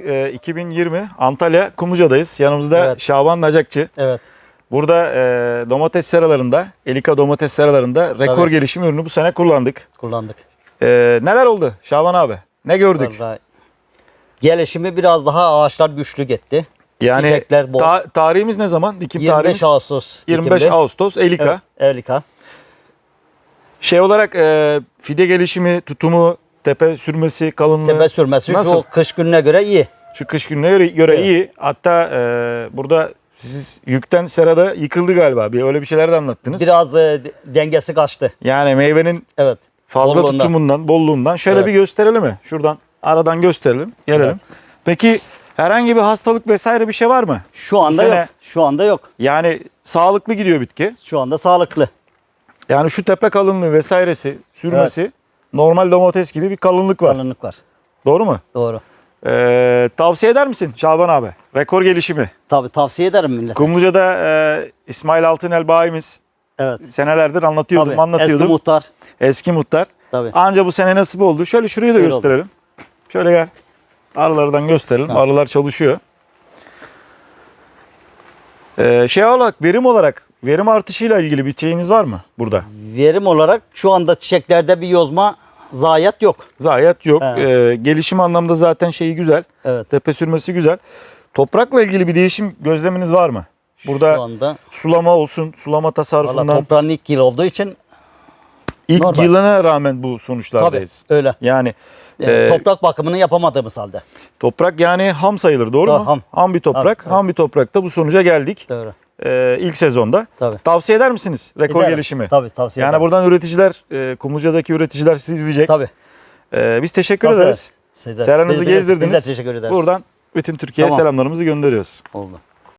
e, 2020 Antalya Kumluca'dayız. Yanımızda Evet. Şaban Nacakçı. Evet. Burada e, domates seralarında, Elika domates seralarında rekor Tabii. gelişim ürünü bu sene kullandık. Kullandık. E, neler oldu Şaban abi? Ne gördük? Vallahi gelişimi biraz daha ağaçlar güçlü gitti. Yani çiçekler bol. ta- tarihimiz ne zaman? Dikim 25 tarihimiz Ağustos 25 dikimli. Ağustos Elika. Evet, Elika. Şey olarak e, fide gelişimi, tutumu, tepe sürmesi, kalınlığı Tepe sürmesi Nasıl? şu kış gününe göre iyi. şu kış gününe göre, göre Evet. iyi. Hatta e, burada siz yükten serada yıkıldı galiba. Bir öyle bir şeyler de anlattınız. Biraz e, de- dengesi kaçtı. Yani meyvenin Evet. fazla Bolluğundan. tutumundan, bolluğundan. Şöyle Evet. bir gösterelim mi? Şuradan aradan gösterelim. Gelelim. Evet. Peki herhangi bir hastalık vesaire bir şey var mı? Şu anda sene- yok. Şu anda yok. Yani sağlıklı gidiyor bitki. Şu anda sağlıklı. Yani şu tepe kalınlığı vesairesi, sürmesi normal domates gibi bir kalınlık var. Kalınlık var. Doğru mu? Doğru. Ee, tavsiye eder misin Şaban abi? Rekor gelişimi. Tabii tavsiye ederim millete. Kumluca'da e, İsmail Altınel bayimiz Evet. senelerdir anlatıyordum, Tabii. anlatıyordum. Eski muhtar. Eski muhtar. Tabii. Anca bu sene nasip oldu. Şöyle şurayı da Öyle gösterelim. Şöyle gel. Arılardan gösterelim. Tamam. Arılar çalışıyor. Ee, şey olarak, verim olarak, verim artışıyla ilgili bir şeyiniz var mı burada? Verim olarak şu anda çiçeklerde bir yozma zayiat yok. Zayiat yok. Ee, gelişim anlamda zaten şeyi güzel. Evet. Tepe sürmesi güzel. Toprakla ilgili bir değişim gözleminiz var mı? Şu Burada anda sulama olsun, sulama valla tasarrufundan. toprağın ilk yıl olduğu için İlk normal. yılına rağmen bu tabii sonuçlardayız. öyle. Yani e, toprak bakımını yapamadığımız halde. toprak yani ham sayılır doğru Tabii, mu? ham. bir toprak. Tabii, Ham bir toprakta bu sonuca geldik. Doğru. Ee, ilk sezonda. Tabii. Tavsiye eder misiniz rekor Ederim. gelişimi? Tabii tavsiye Yani ederim. buradan üreticiler, e, Kumluca'daki üreticiler sizi izleyecek. Tabii. Ee, biz teşekkür Tavsiye ederiz. Size- Seranızı gezdirdiniz. Biz de teşekkür ederiz. Buradan bütün Türkiye'ye Tamam. selamlarımızı gönderiyoruz. Oldu.